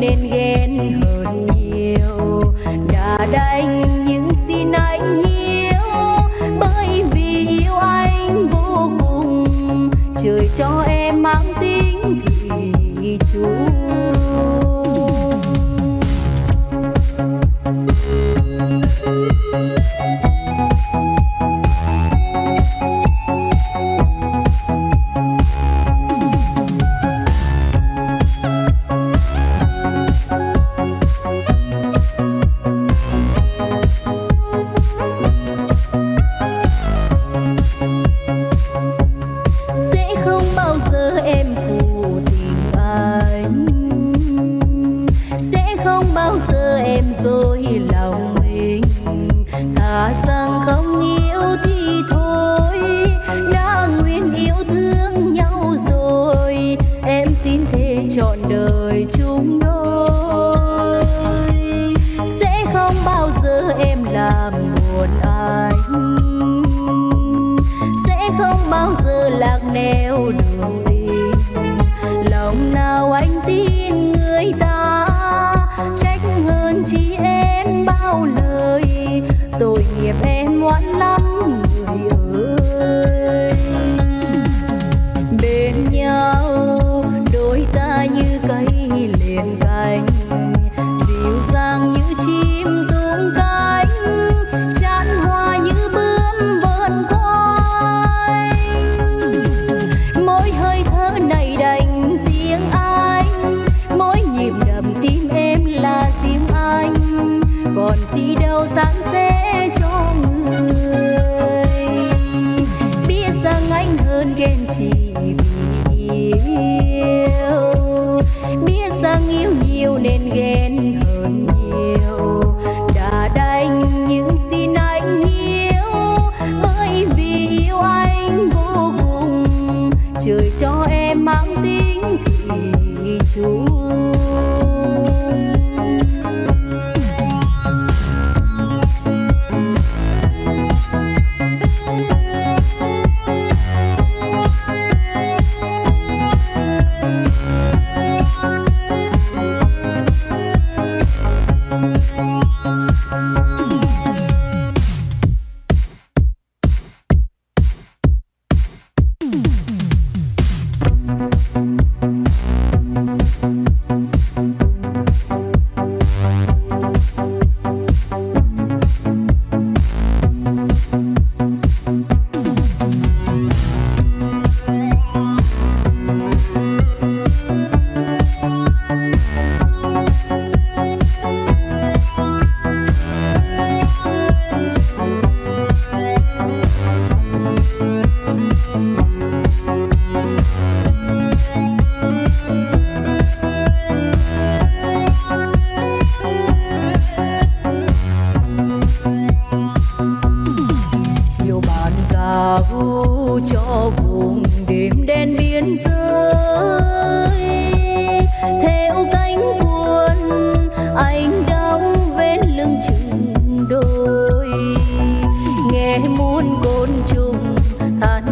nên ghen hơn nhiều. Đã đánh nhưng xin anh hiểu bởi vì yêu anh vô cùng. Trời cho em chỉ đâu sáng sẽ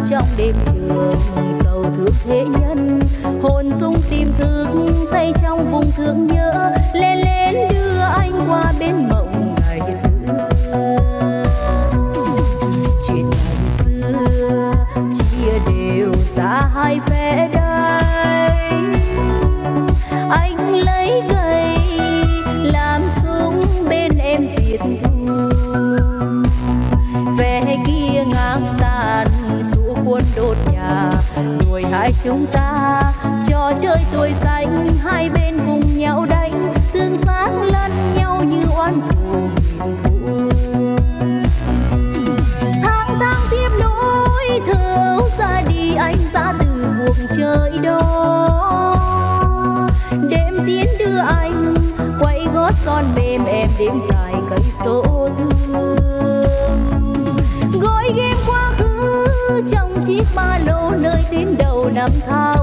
trong đêm trường sầu thương thế nhân, hồn dung tìm thương say trong vùng thương nhớ. Lên lên đưa anh qua bên mộng ngày xưa. chúng ta. Trò chơi tuổi xanh, hai bên cùng nhau đánh, tương sát lẫn nhau như oan thù. Thang thang tiếp nối thơ ra đi anh ra từ buồng trời đó. Đêm tiến đưa anh, quay gót son mềm em đêm dài cây số thương gói game quá khứ, trong chiếc ba lô nơi tìm 他。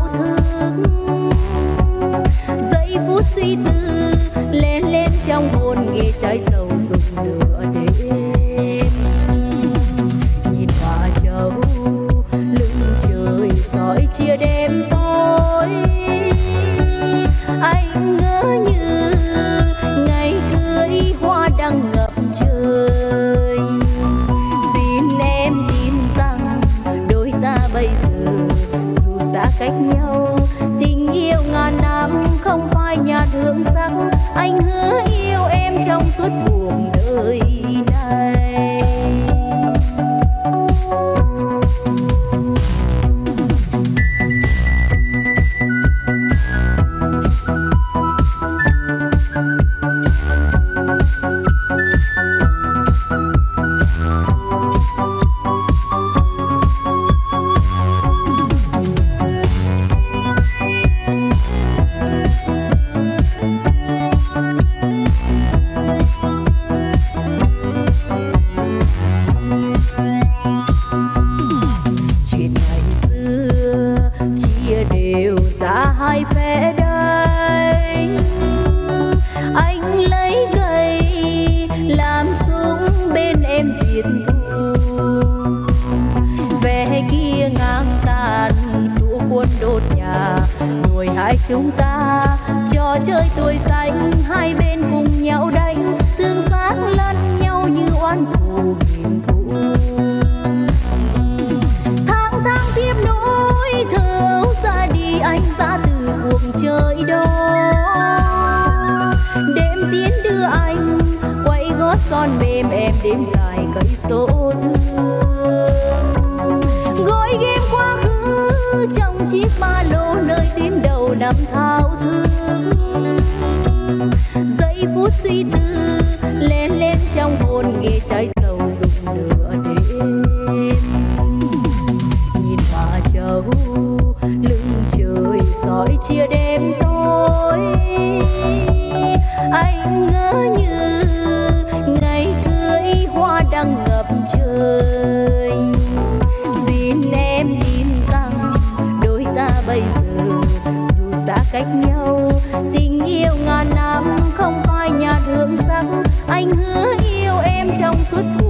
suốt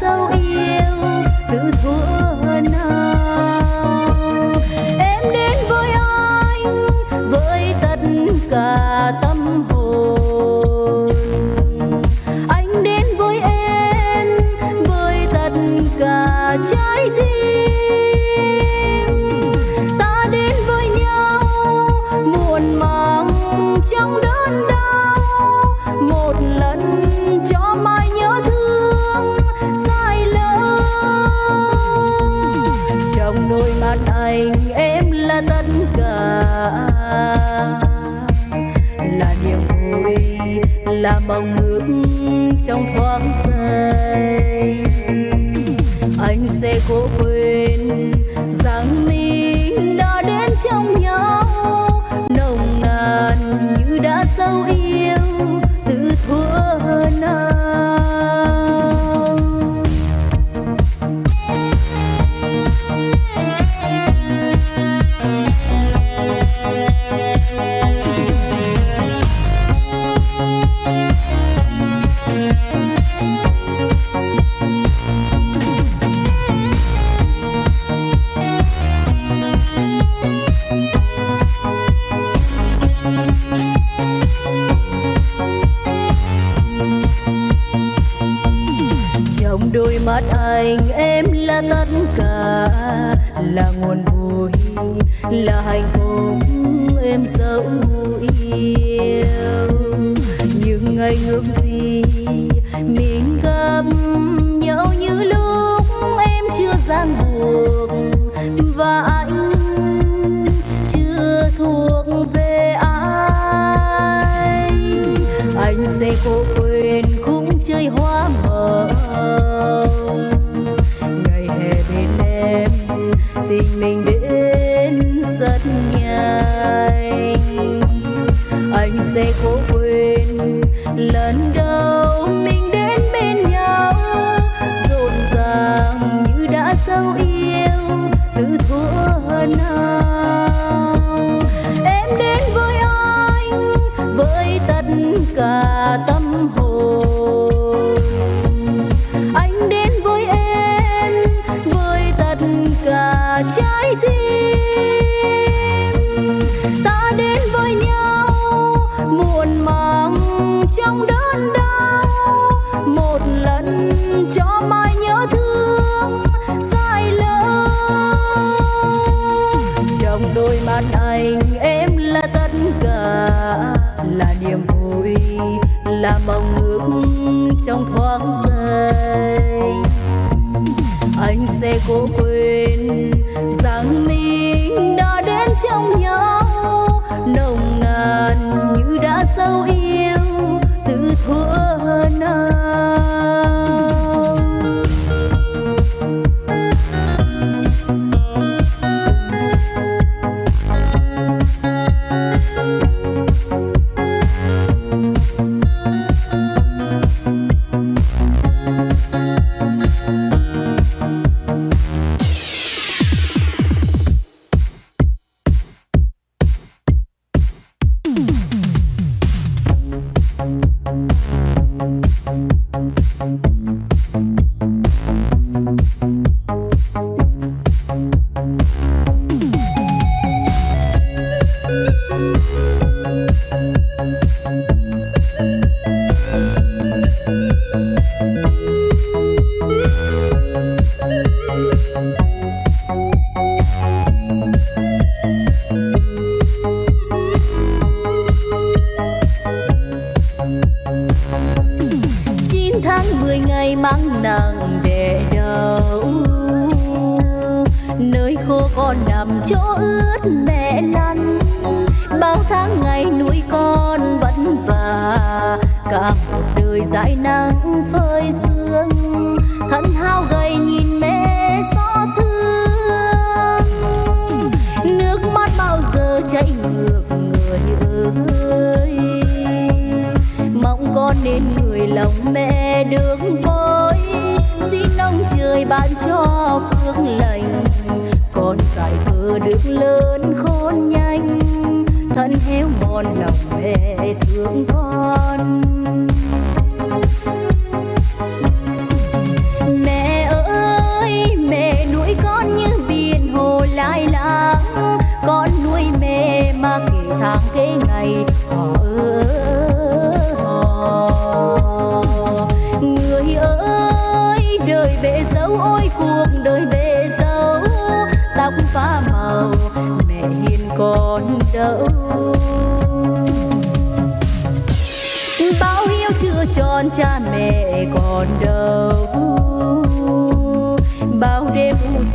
dấu school.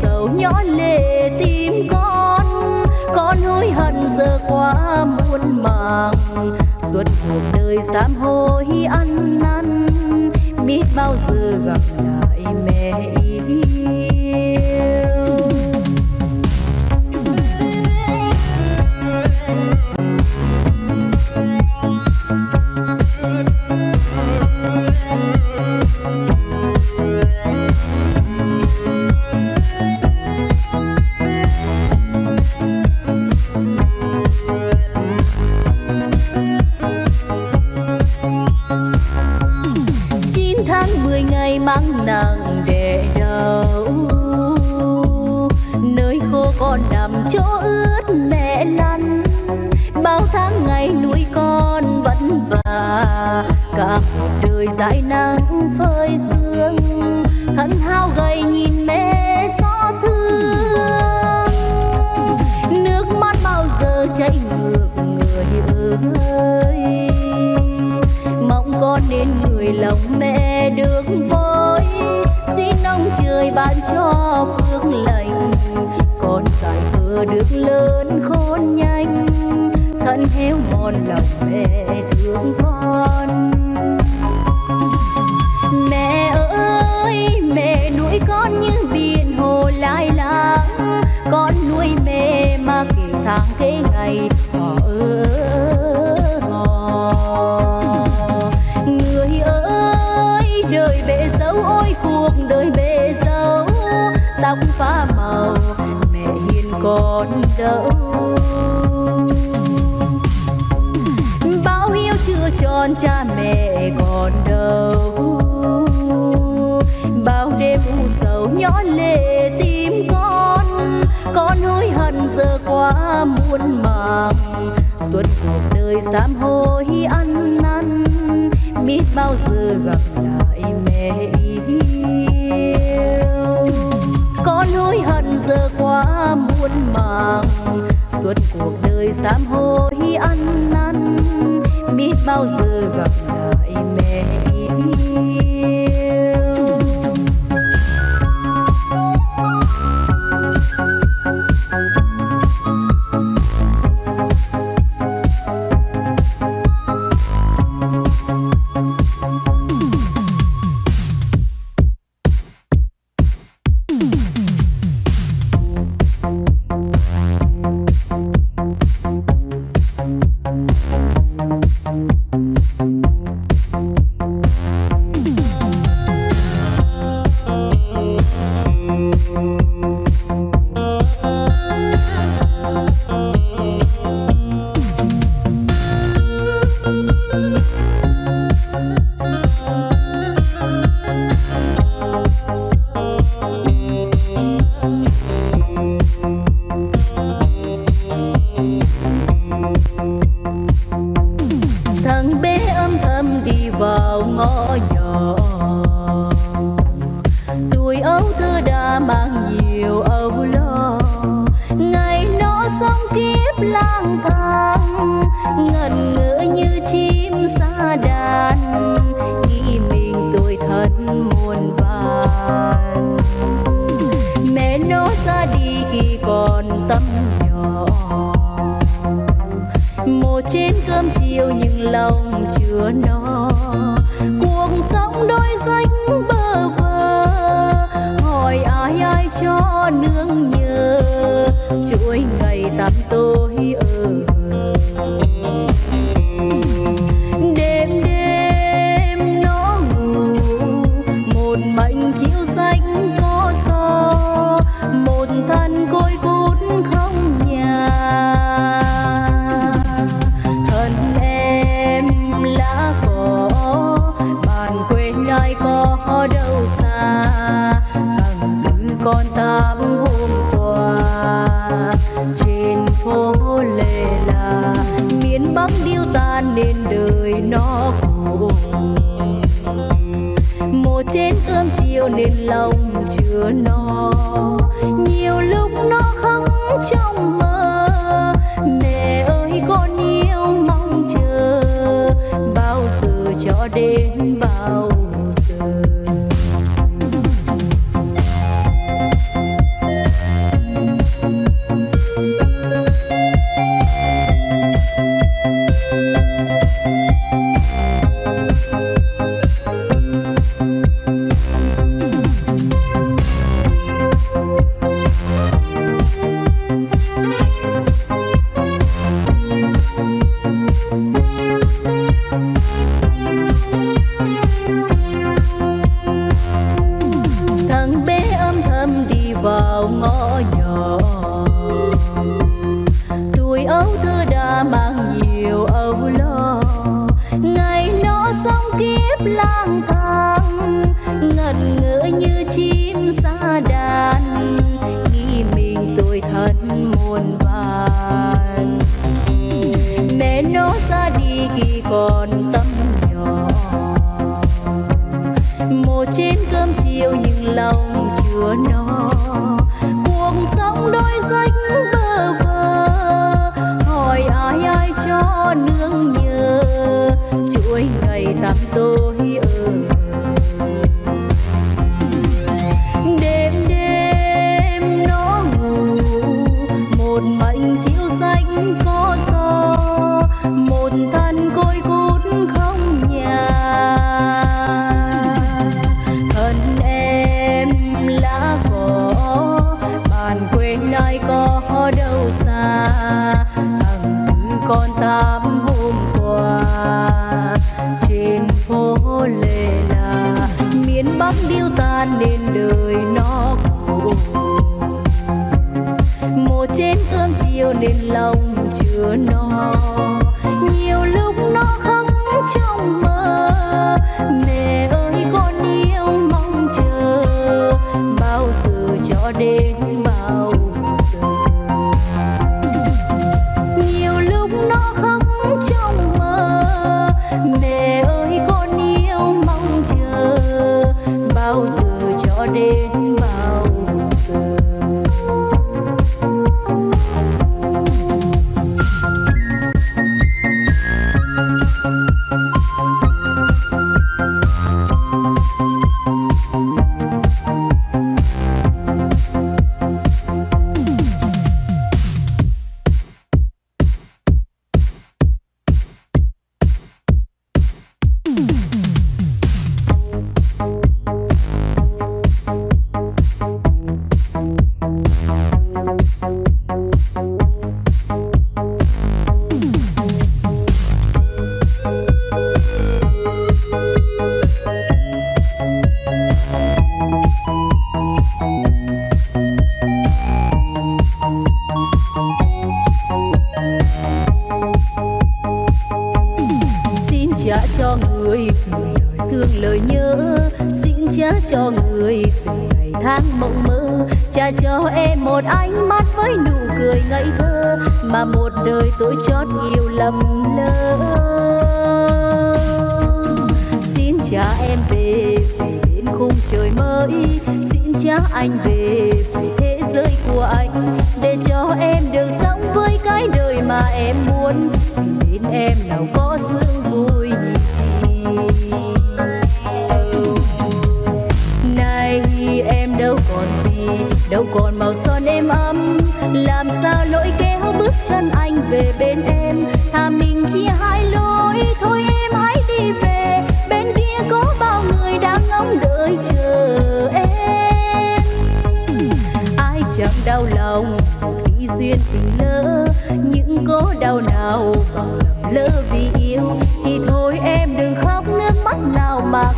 sầu nhỏ lệ tim con. Con hối hận giờ quá muôn màng. Suốt cuộc đời sám hối ăn năn, biết bao giờ gặp lại mẹ yêu con cha mẹ còn đâu. Bao đêm u sầu nhỏ lệ tim con con hối hận giờ quá muôn màng. Suốt cuộc đời sám hối ăn năn, biết bao giờ gặp lại mẹ yêu. Con hối hận giờ quá muôn màng, suốt cuộc đời sám hối ăn năn biết bao giờ gặp lại mẹ. yêu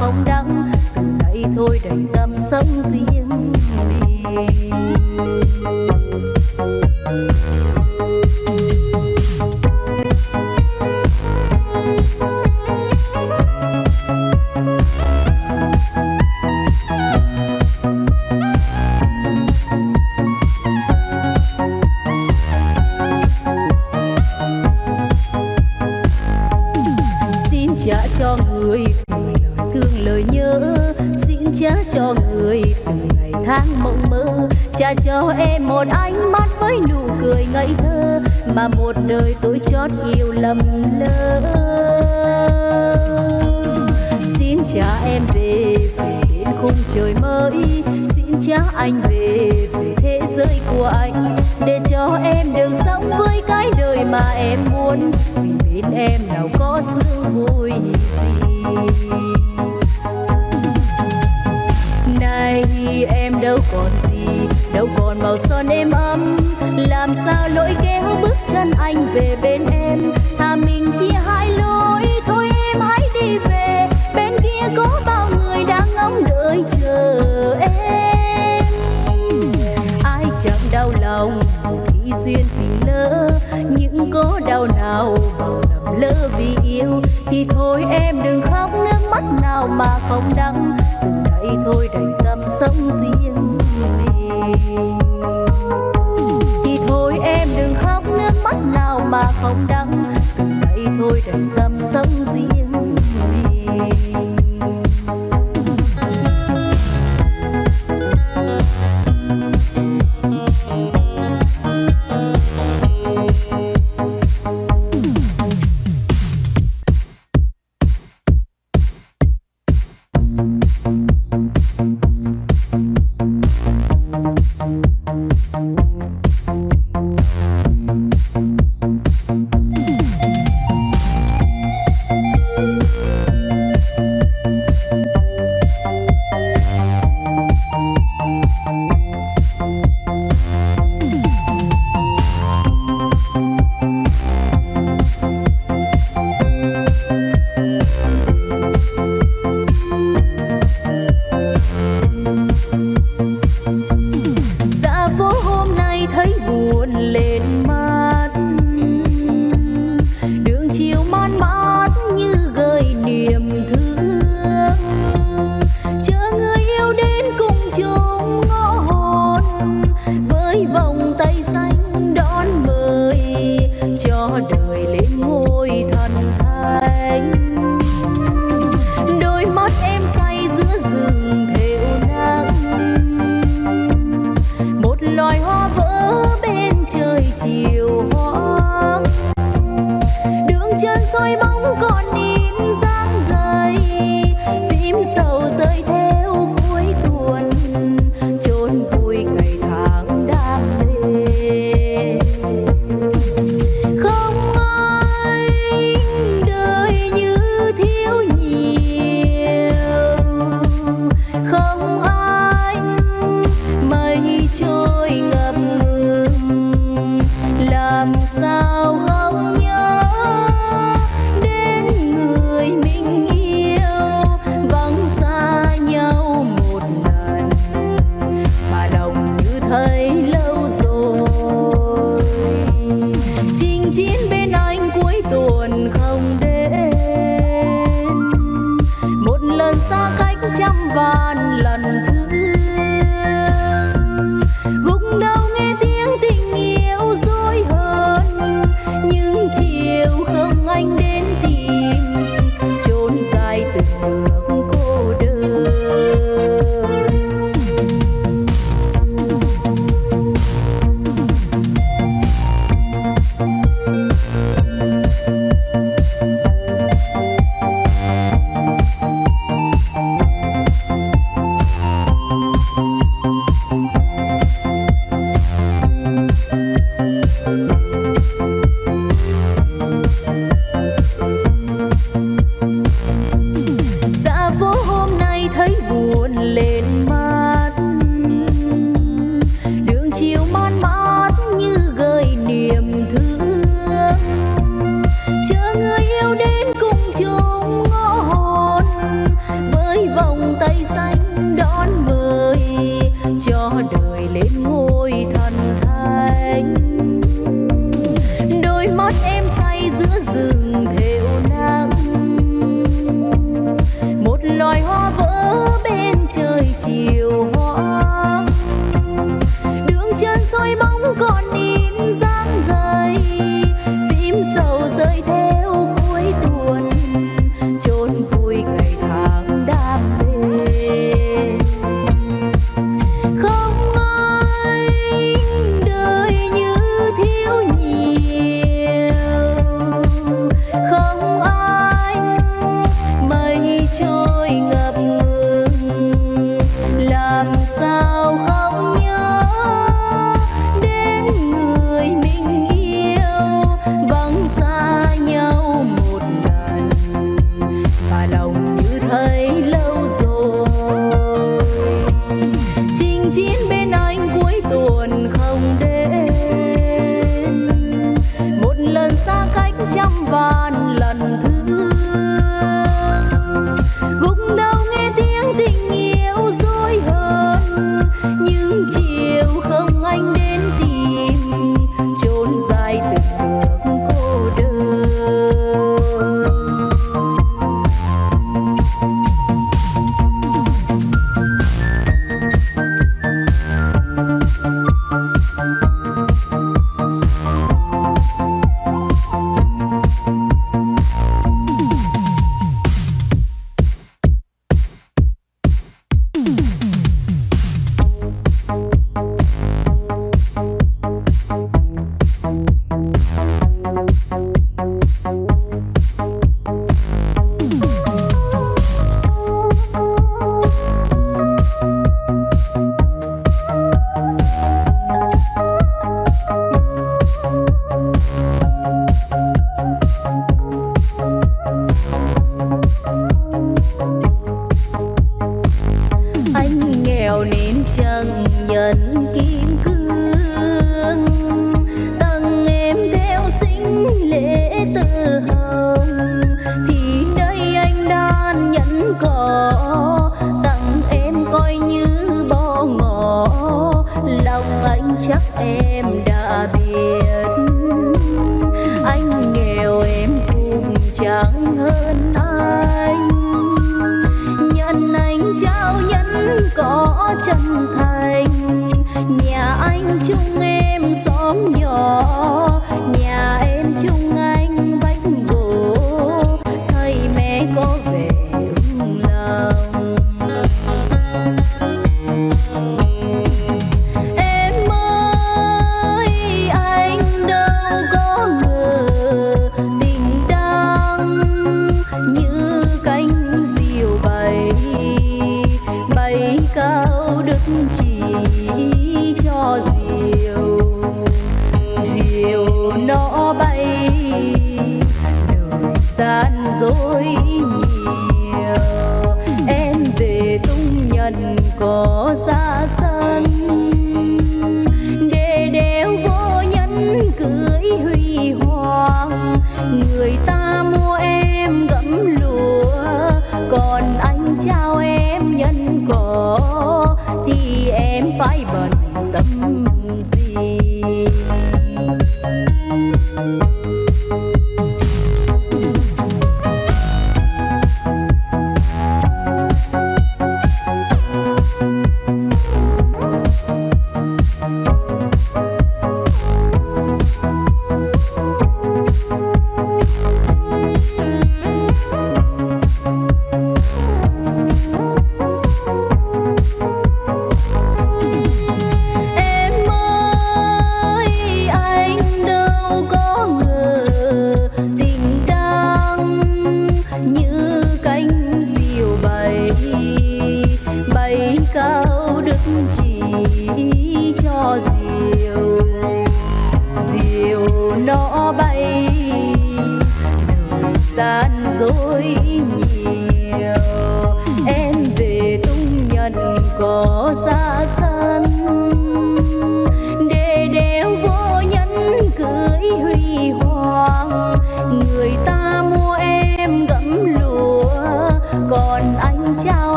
phong đắng. Từ nay thôi đành ngắm sống riêng mình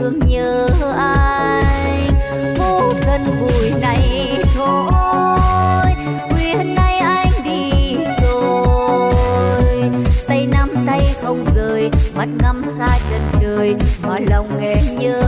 thương nhớ ai. Vô thân bụi này thôi quyên nay anh đi rồi. Tay nắm tay không rời, mắt ngắm xa chân trời, mà lòng nghe nhớ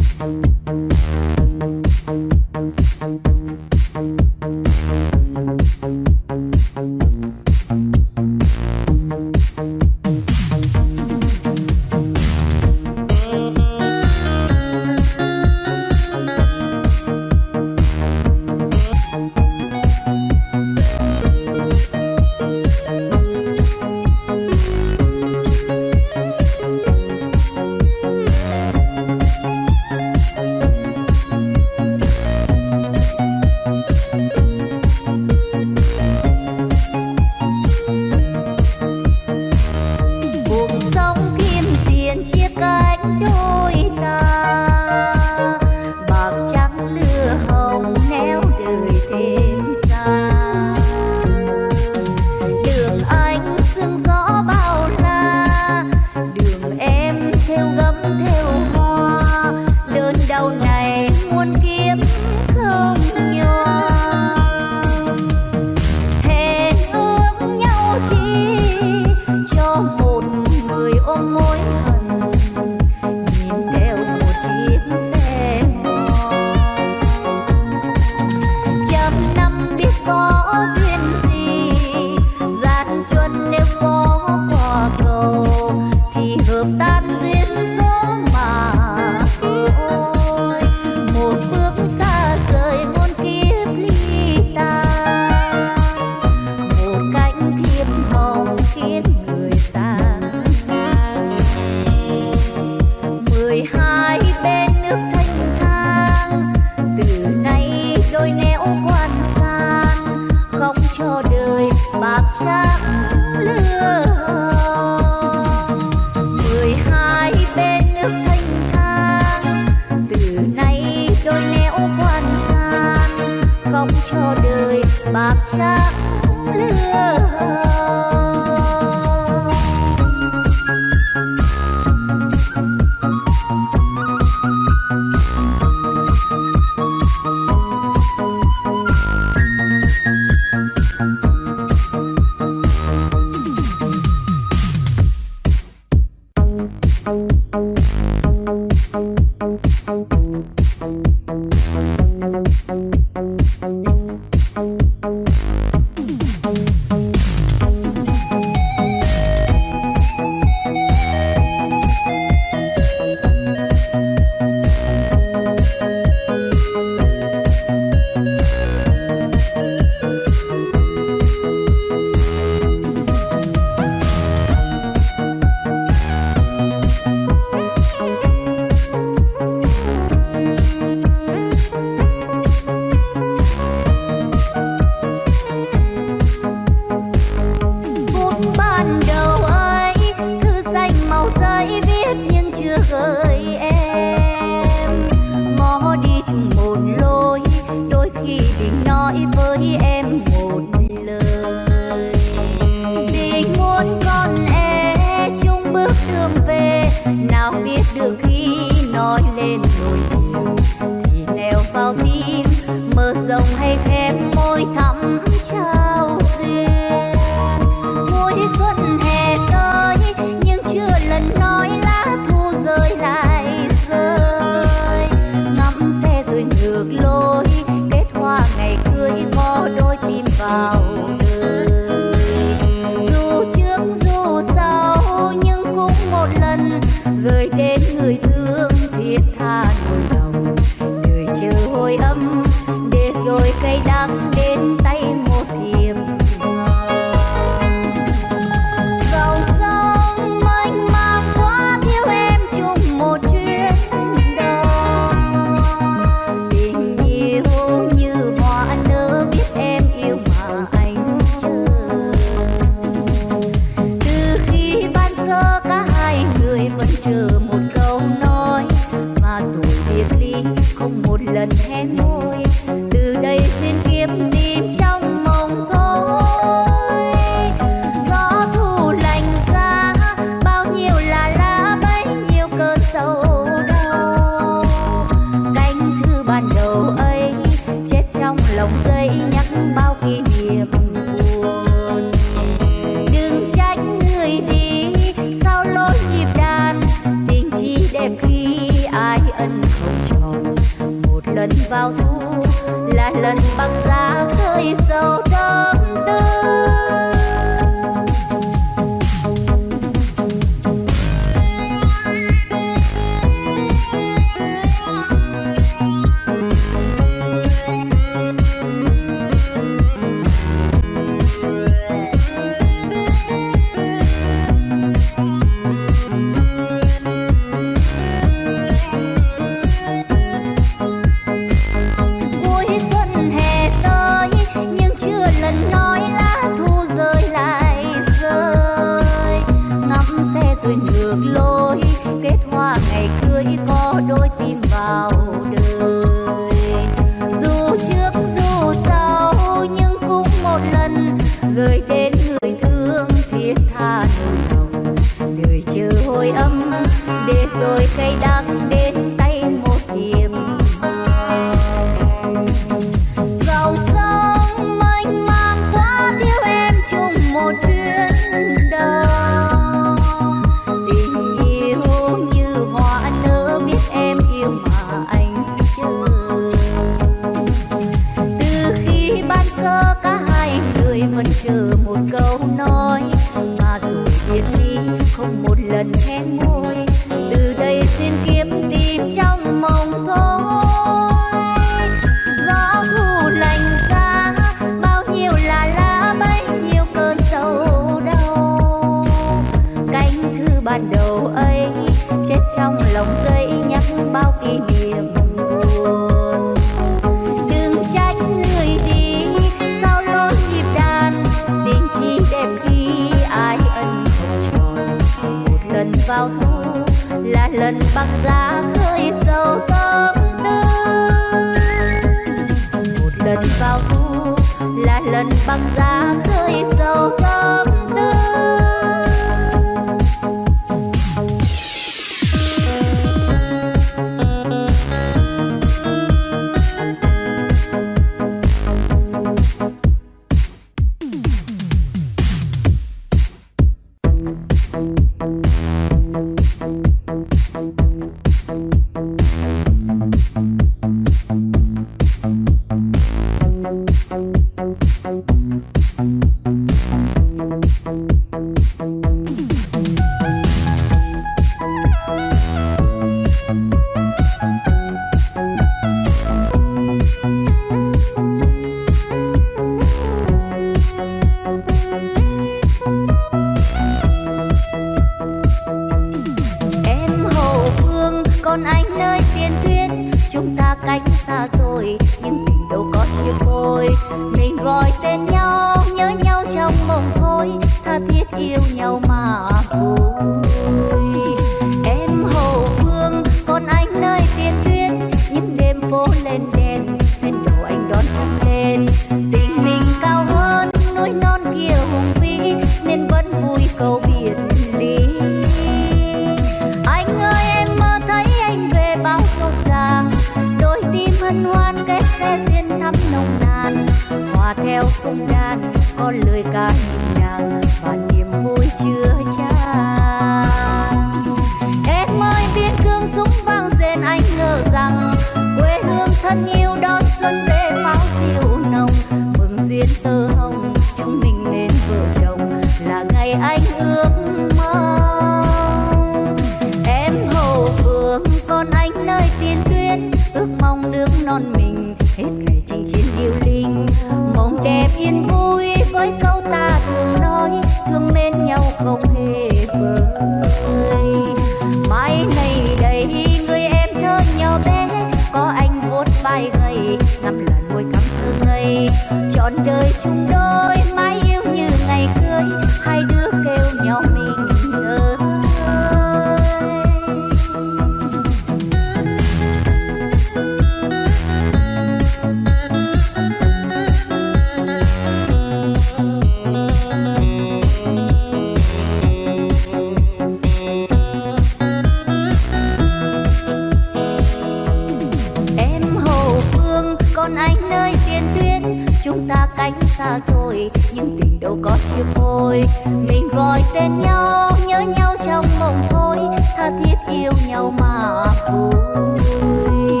chôn anh nơi tiền tuyến chúng ta cách xa rồi, nhưng tình đâu có chia phôi mình gọi tên nhau, nhớ nhau trong mộng thôi. Tha thiết yêu nhau mà vui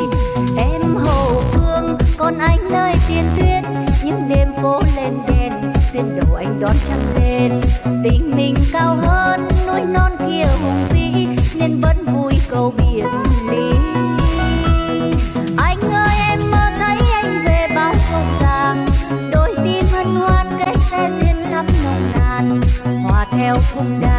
em Hồ phương còn anh nơi tiền tuyến những đêm phố lên đèn, tuyên đầu anh đón trăng lên. Tình mình cao hơn, núi non kia hùng vĩ, nên vẫn vui câu biển. theo come đáng